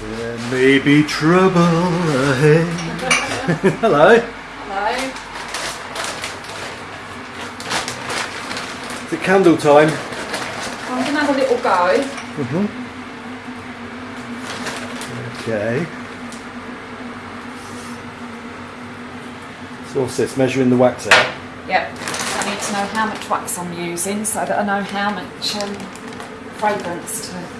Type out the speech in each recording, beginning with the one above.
There may be trouble ahead. Hello. Hello. Is it candle time? I'm going to have a little go. Mhm. Okay. So what's this? Measuring the wax out. Yep. I need to know how much wax I'm using so that I know how much um, fragrance to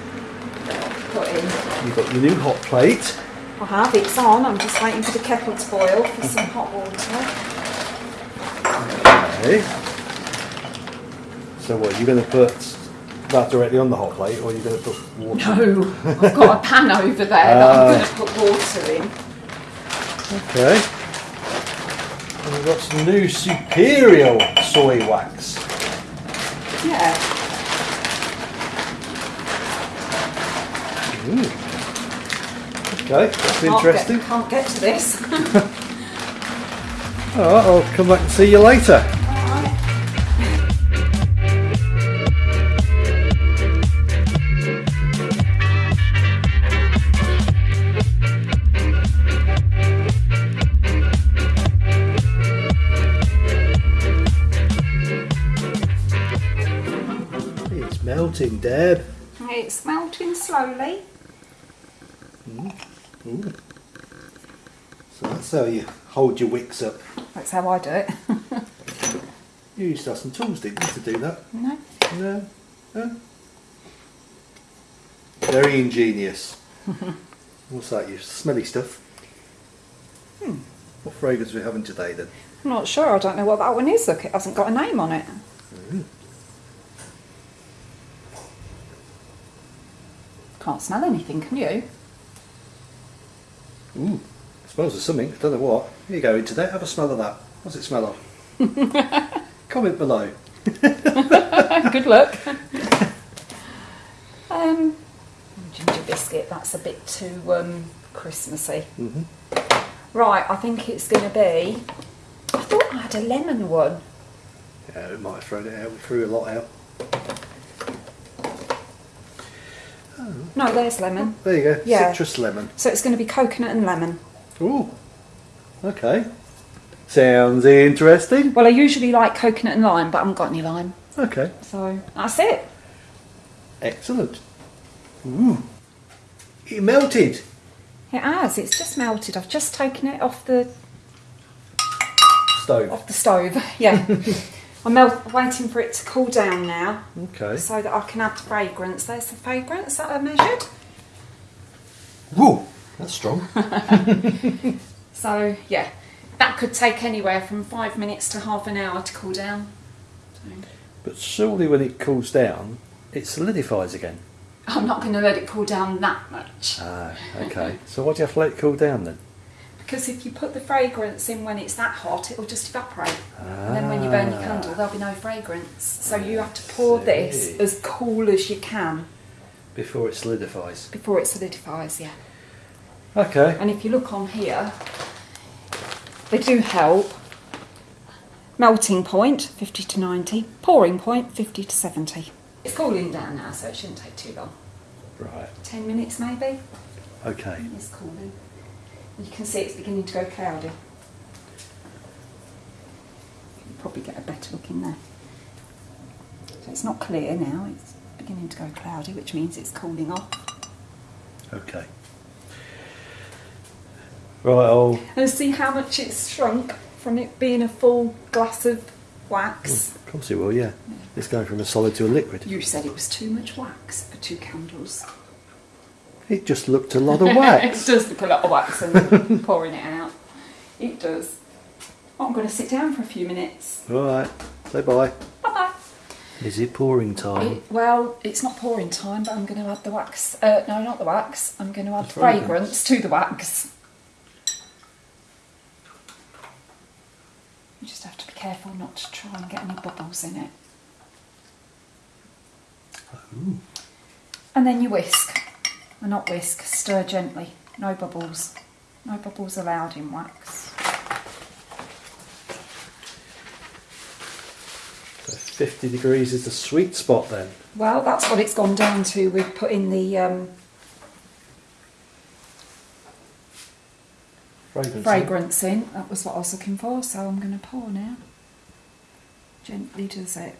put in. You've got your new hot plate. I have, it's on. I'm just waiting for the kettle to boil for some hot water. Okay. So what, you're going to put that directly on the hot plate or you're going to put water? No, I've got a pan over there that Ah. I'm going to put water in. Okay. And we've got some new superior soy wax. Yeah. Hmm. Okay, that's Can't interesting. Get, can't get to this. Alright, I'll come back and see you later. It's melting, Deb. It's melting slowly. Ooh. So that's how you hold your wicks up. That's how I do it. You used to have some tools, didn't you, to do that? no? No. No. Very ingenious. What's that? You smelly stuff. Hmm. What fragrance are we having today then? I'm not sure. I don't know what that one is. Look, it hasn't got a name on it. Can't smell anything, can you? Ooh. Smells of something. I don't know what. Here you go into there. Have a smell of that. What's it smell of? Comment below. Good luck. um, ginger biscuit. That's a bit too um, Christmassy. Mhm. Right. I think it's going to be. I thought I had a lemon one. Yeah, we might have thrown it out. We threw a lot out. No, there's lemon. Oh. There you go. Yeah. Citrus lemon. So it's going to be coconut and lemon. Ooh. Okay. Sounds interesting. Well, I usually like coconut and lime, but I haven't got any lime. Okay. So that's it. Excellent. Ooh. It melted. It has. It's just melted. I've just taken it off the Stove. off the stove. Yeah. I'm waiting for it to cool down now, Okay. so that I can add the fragrance. There's the fragrance that I measured. Woo. That's strong. So yeah, that could take anywhere from five minutes to half an hour to cool down. So, but surely when it cools down, it solidifies again. I'm not going to let it cool down that much Ah, okay. so why do you have to let it cool down then? Because if you put the fragrance in when it's that hot, it will just evaporate. And then when you burn your ah. candle, there'll be no fragrance. So you have to pour this as cool as you can Before it solidifies. before it solidifies. Yeah. Okay. And if you look on here, they do help. Melting point 50 to 90, pouring point 50 to 70. It's cooling down now, so it shouldn't take too long. Right. 10 minutes maybe. Okay. It's cooling. You can see it's beginning to go cloudy. You can probably get a better look in there. So it's not clear now, it's beginning to go cloudy, which means it's cooling off. Okay. Right, I'll And see how much it's shrunk from it being a full glass of wax. Of course it will, yeah. It's going from a solid to a liquid. You said it was too much wax for two candles. It just looked a lot of wax. it does look a lot of wax and pouring it out. It does. Oh, I'm going to sit down for a few minutes. Alright, say bye. Bye bye. Is it pouring time? well, it's not pouring time, but I'm going to add the wax. Uh, no, not the wax. I'm going to add The fragrance. fragrance. to the wax. You just have to be careful not to try and get any bubbles in it. Ooh. And then you whisk. Well, not whisk, stir gently. No bubbles. No bubbles allowed in wax. So 50 degrees is the sweet spot then. Well, that's what it's gone down to with putting the um, Fragrance. fragrance in. That was what I was looking for, so I'm going to pour now. Gently does it.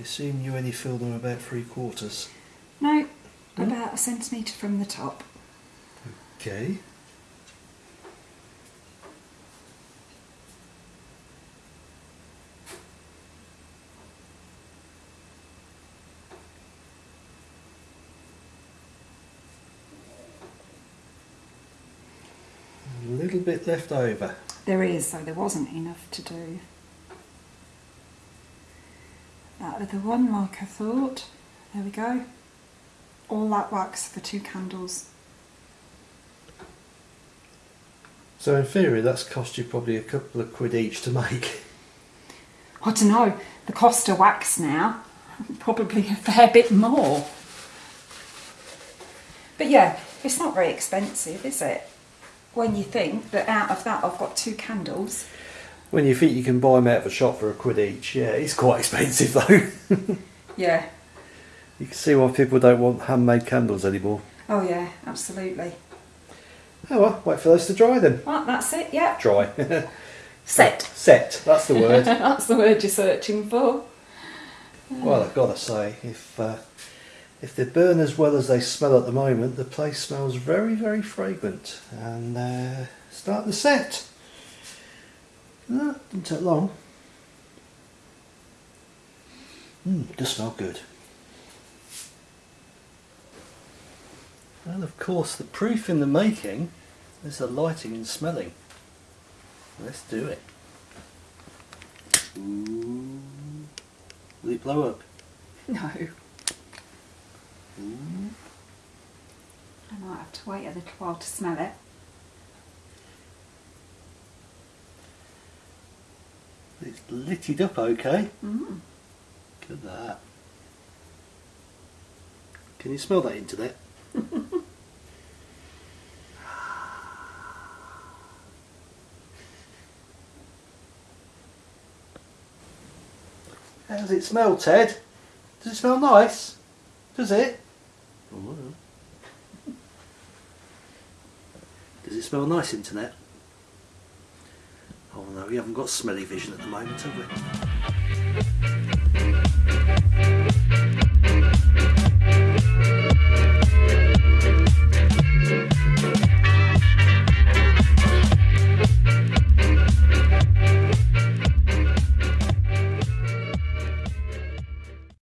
I assume you only fill them about three quarters. No, No? about a centimetre from the top. Okay. A little bit left over. There is, so there wasn't enough to do. That other one, like I thought. There we go. All that wax for two candles. So in theory, that's cost you probably a couple of quid each to make. I don't know, the cost of wax now, probably a fair bit more. But yeah, it's not very expensive, is it? When you think that out of that I've got two candles. When you think you can buy them out of a shop for a quid each, yeah, it's quite expensive though. Yeah. you can see why people don't want handmade candles anymore. Oh yeah, absolutely. Oh well, wait for those to dry then. Right, that's it, yeah. Dry. Set. Set, that's the word. that's the word you're searching for. well, I've got to say, if uh, if they burn as well as they smell at the moment, the place smells very, very fragrant. And uh, start the set. No, didn't take long. Mm, does smell good. And of course, the proof in the making is the lighting and smelling. Let's do it. Ooh. Will it blow up? No. Ooh. I might have to wait a little while to smell it. It's lit it up okay. Mm. Look at that. Can you smell that internet? How does it smell, Ted? Does it smell nice? Does it? Oh, Does it smell nice, internet? Oh no, we haven't got smelly vision at the moment, have we?